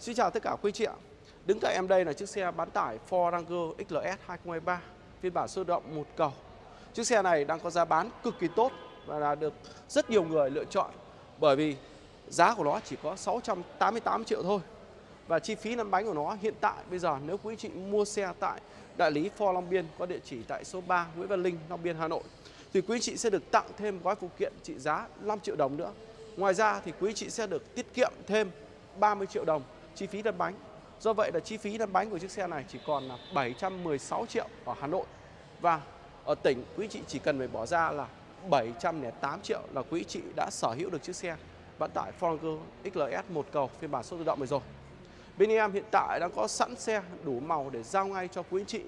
Xin chào tất cả quý chị ạ. Đứng cạnh em đây là chiếc xe bán tải Ford Ranger XLS 2023 phiên bản sơ động một cầu. Chiếc xe này đang có giá bán cực kỳ tốt và là được rất nhiều người lựa chọn bởi vì giá của nó chỉ có 688 triệu thôi. Và chi phí lăn bánh của nó hiện tại bây giờ nếu quý chị mua xe tại đại lý Ford Long Biên có địa chỉ tại số 3 Nguyễn Văn Linh, Long Biên, Hà Nội thì quý chị sẽ được tặng thêm gói phụ kiện trị giá 5 triệu đồng nữa. Ngoài ra thì quý chị sẽ được tiết kiệm thêm 30 triệu đồng chi phí lăn bánh. Do vậy là chi phí lăn bánh của chiếc xe này chỉ còn là 716 triệu ở Hà Nội. Và ở tỉnh quý chị chỉ cần phải bỏ ra là 708 triệu là quý chị đã sở hữu được chiếc xe vận tải Ford XLS một cầu phiên bản số tự động này rồi. Bên em hiện tại đang có sẵn xe đủ màu để giao ngay cho quý chị.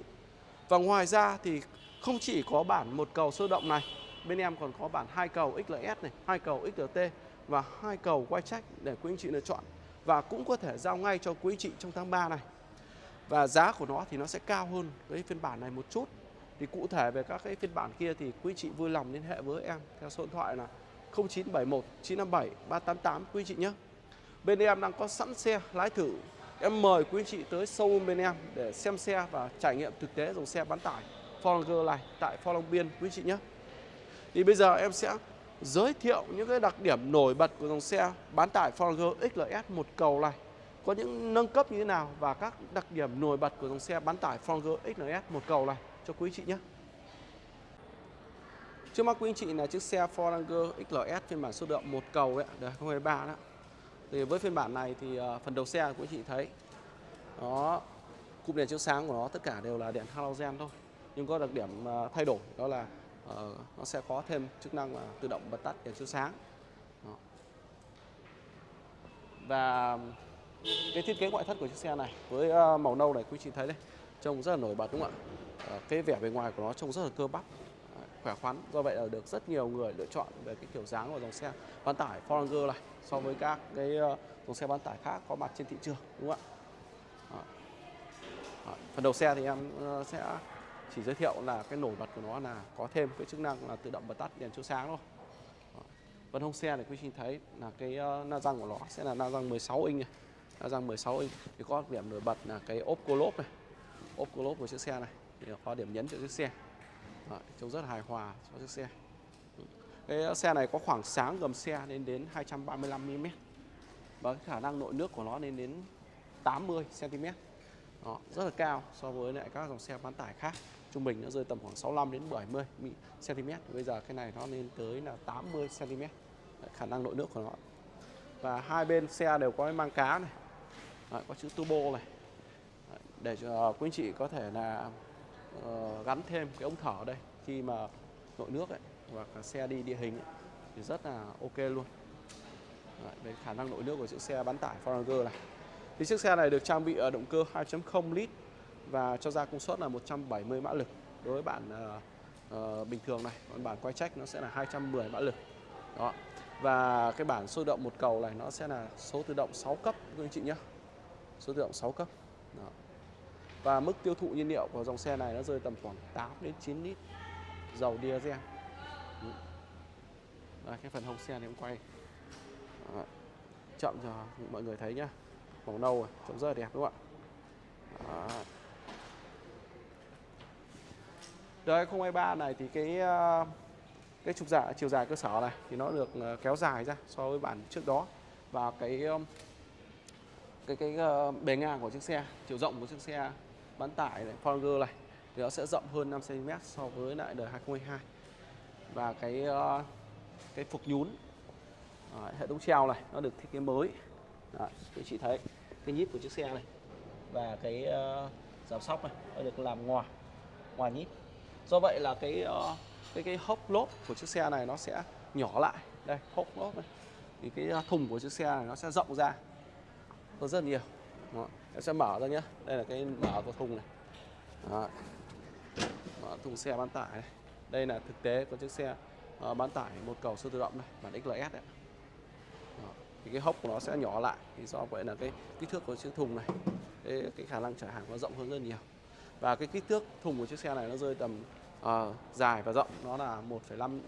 Và ngoài ra thì không chỉ có bản một cầu sơ động này, bên em còn có bản hai cầu XLS này, hai cầu XLT và hai cầu quay trách để quý anh chị lựa chọn và cũng có thể giao ngay cho quý chị trong tháng 3 này. Và giá của nó thì nó sẽ cao hơn cái phiên bản này một chút. Thì cụ thể về các cái phiên bản kia thì quý chị vui lòng liên hệ với em theo số điện thoại là 0971 957 388 quý chị nhé. Bên em đang có sẵn xe lái thử. Em mời quý chị tới showroom bên em để xem xe và trải nghiệm thực tế dòng xe bán tải Ford này tại forlong Biên, quý chị nhé. Thì bây giờ em sẽ giới thiệu những cái đặc điểm nổi bật của dòng xe bán tải Ford XLS một cầu này có những nâng cấp như thế nào và các đặc điểm nổi bật của dòng xe bán tải Ford XLS một cầu này cho quý chị nhé. Trước mắt quý anh chị là chiếc xe Ford XLS phiên bản số lượng một cầu đấy, đời 2023 đó. Thì với phiên bản này thì ờ, phần đầu xe quý anh chị thấy đó cụm đèn chiếu sáng của nó tất cả đều là đèn halogen thôi. Nhưng có đặc điểm ờ, thay đổi đó là uh, nó sẽ có thêm chức năng là tự động bật tắt đèn chiếu sáng. Đó. Và cái thiết kế ngoại thất của chiếc xe này với uh, màu nâu này quý chị thấy đây trông rất là nổi bật đúng không ạ? Uh, cái vẻ bề ngoài của nó trông rất là cơ bắp khỏe khoắn do vậy là được rất nhiều người lựa chọn về cái kiểu dáng của dòng xe bán tải Ford này so với các cái dòng xe bán tải khác có mặt trên thị trường đúng không ạ phần đầu xe thì em sẽ chỉ giới thiệu là cái nổi bật của nó là có thêm cái chức năng là tự động bật tắt đèn chiếu sáng thôi. Phần hông xe này quý vị thấy là cái ờ, na răng của nó sẽ là na răng 16 inch này. Na răng 16 inch. Thì có điểm nổi bật là cái ốp cô lốp này. Ốp cô lốp của chiếc xe này. Thì có điểm nhấn cho chiếc xe. Đấy, trông rất hài hòa cho chiếc xe. Cái xe này có khoảng sáng gầm xe lên đến 235 mm và cái khả năng nội nước của nó lên đến 80 cm đó, rất là cao so với lại các dòng xe bán tải khác. Trung bình nó rơi tầm khoảng 65 đến 70 cm bây giờ cái này nó lên tới là 80 cm Đấy, khả năng nội nước của nó. Và hai bên xe đều có cái mang cá này. Đấy, có chữ turbo này. Đấy, để cho quý anh chị có thể là uh, gắn thêm cái ống thở đây. Khi mà nội nước ấy và cả xe đi địa hình ấy, thì rất là ok luôn. Đấy, về khả năng nội nước của chiếc xe bán tải Ford này thì chiếc xe này được trang bị ở động cơ 2.0 lít và cho ra công suất là 170 mã lực đối với bản uh, ờ, uh, ờ, bình thường này còn bản quay trách nó sẽ là 210 mã lực đó và cái bản sôi động một cầu này nó sẽ là số tự động 6 cấp các anh chị nhé số tự động 6 cấp đó. Và mức tiêu thụ nhiên liệu của dòng xe này nó rơi tầm khoảng 8 đến 9 lít dầu diesel. Đây, cái phần hông xe này em quay Đó. chậm cho mọi người thấy nhá. Màu nâu rồi, trông rất là đẹp đúng không ạ? Đó. Đời 2023 này thì cái ờ, cái trục giả chiều dài cơ sở này thì nó được ờ, kéo dài ra so với bản trước đó và cái ờ, cái cái bề ngang của chiếc xe, chiều rộng của chiếc xe bán tải này, Ford này thì nó sẽ rộng hơn 5 cm so với lại đời 2022 và cái cái phục nhún hệ thống treo này nó được thiết kế mới đó, quý chị thấy cái nhíp của chiếc xe này và cái uh, giảm sóc này nó được làm ngoài ngoài nhíp do vậy là cái uh, cái cái hốc lốp của chiếc xe này nó sẽ nhỏ lại đây hốc lốp này thì cái ờ, thùng của chiếc xe này nó sẽ rộng ra hơn rất nhiều Đó. em sẽ mở ra nhé đây là cái mở của thùng này Đó. mở thùng xe bán tải này. đây là thực tế của chiếc xe uh, bán tải một cầu siêu tự động này bản XLS đấy thì cái hốc của nó sẽ nhỏ lại. Thì do vậy là cái kích thước của chiếc thùng này cái, cái khả năng chở hàng nó rộng hơn rất nhiều. Và cái kích thước thùng của chiếc xe này nó rơi tầm uh, dài và rộng nó là 1,5 uh,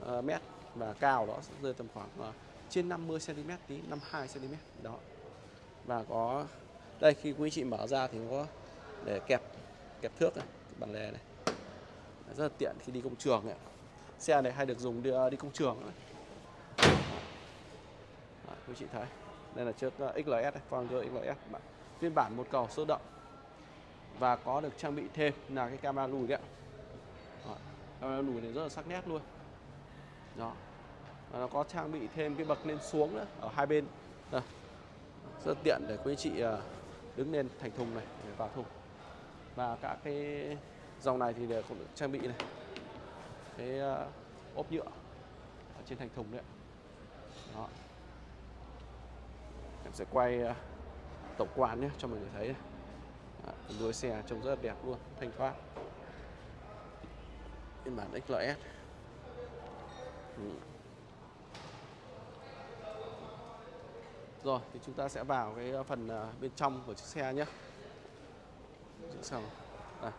ờ, mét. Và cao đó rơi tầm khoảng uh, trên 50 cm tí 52 cm đó. Và có đây khi quý chị mở ra thì có để kẹp kẹp thước này bản lề này. Rất là tiện khi đi công trường này. xe này hay được dùng đi, đi công trường này. Quý chị thấy đây là chiếc ờ, XLS này, XLS phiên bản một cầu sơ động. Và có được trang bị thêm là cái camera lùi đấy ạ. Đó, camera lùi này rất là sắc nét luôn. Đó. Và nó có trang bị thêm cái bậc lên xuống nữa ở hai bên. Đây. rất tiện để quý chị ờ, đứng lên thành thùng này để vào thùng. Và các cái dòng này thì đều cũng được trang bị này. Cái ờ, ốp nhựa ở trên thành thùng đấy ạ. đó em sẽ quay ờ, tổng quan nhé, cho mọi người thấy đuôi xe trông rất là đẹp luôn, thanh thoát. Phiên bản XLS ừ. rồi, thì chúng ta sẽ vào cái ờ, phần ờ, bên trong của chiếc xe nhé. Chiếc xe này.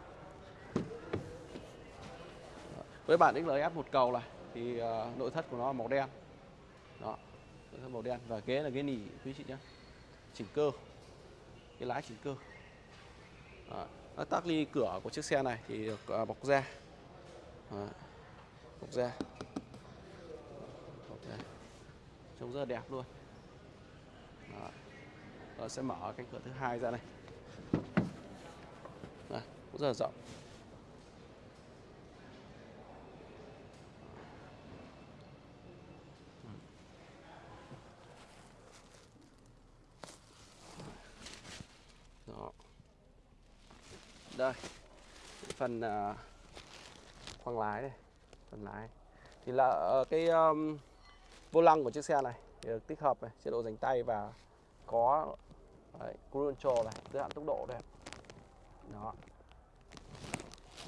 Với bản XLS một cầu này, thì nội thất của nó là màu đen. Đó màu đen. Và ghế là ghế nỉ quý chị nhé chỉnh cơ. Cái lái chỉnh cơ. À, Nó tắc ly cửa của chiếc xe này thì được à, bọc da. À, bọc da. Bọc da. Trông rất là đẹp luôn. À, Rồi sẽ mở cánh cửa thứ hai ra này à, cũng rất là rộng Đó. Đây. Phần uh, khoang lái này, phần lái. Thì là uh, cái um, vô lăng của chiếc xe này được tích hợp này, chế độ dành tay và có đấy, cruise control này, giới hạn tốc độ đây. Đó.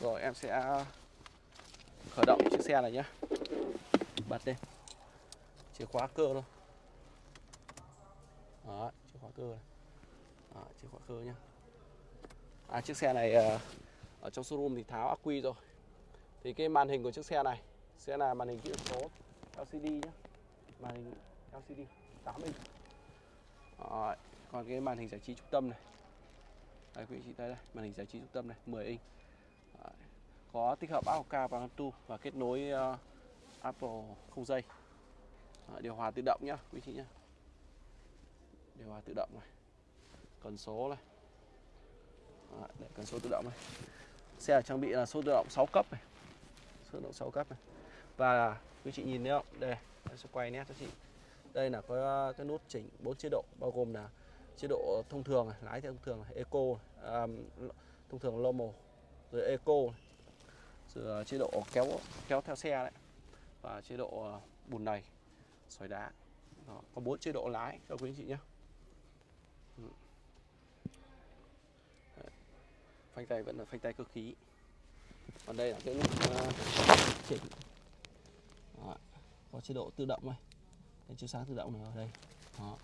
Rồi em sẽ khởi động chiếc xe này nhé. Bật lên. Chìa khóa cơ luôn, Đó, chìa khóa cơ này. Đó, chìa khóa cơ nhé À, chiếc xe này ờ, ở trong showroom thì tháo ắc quy rồi. Thì cái màn hình của chiếc xe này sẽ là màn hình kỹ thuật số LCD nhé Màn hình LCD 8 inch. Rồi. còn cái màn hình giải trí trung tâm này. Đây quý chị thấy đây, màn hình giải trí trung tâm này 10 inch. Rồi. Có tích hợp Apple và Bluetooth và kết nối uh, Apple không dây. Rồi. điều hòa tự động nhá, quý chị nhá. Điều hòa tự động này cần số này Đấy, để cần số tự động này. Xe được trang bị là số tự động 6 cấp này. Số tự động 6 cấp này. Và quý chị nhìn thấy không? Đây em sẽ quay nét cho chị. Đây là có uh, cái nút chỉnh 4 chế độ bao gồm là chế độ thông thường này, lái theo thông thường này, eco um, thông thường normal rồi eco này, rồi uh, chế độ kéo kéo theo xe đấy và chế độ uh, bùn này, xoáy đá. Đó, có bốn chế độ lái cho quý anh chị nhé phanh tay vẫn là phanh tay cơ khí. Còn đây là cái nút uh, chỉnh. Đó. có chế độ tự động này. Cái chiếu sáng tự động này ở đây. Đó.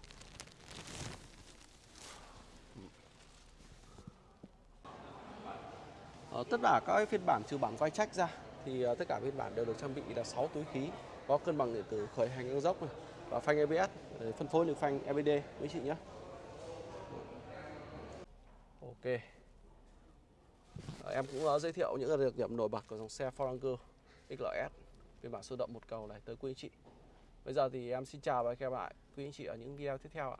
Ở tất cả các phiên bản trừ bản quay trách ra thì ờ, tất cả phiên bản đều được trang bị là 6 túi khí có cân bằng điện tử khởi hành ngang dốc này và phanh ABS ờ, phân phối được phanh EBD quý chị nhé. Ok em cũng uh, giới thiệu những đặc điểm nổi bật của dòng xe Forranger XLS phiên bản sơ động một cầu này tới quý anh chị. Bây giờ thì em xin chào và hẹn gặp lại quý anh chị ở những video tiếp theo ạ.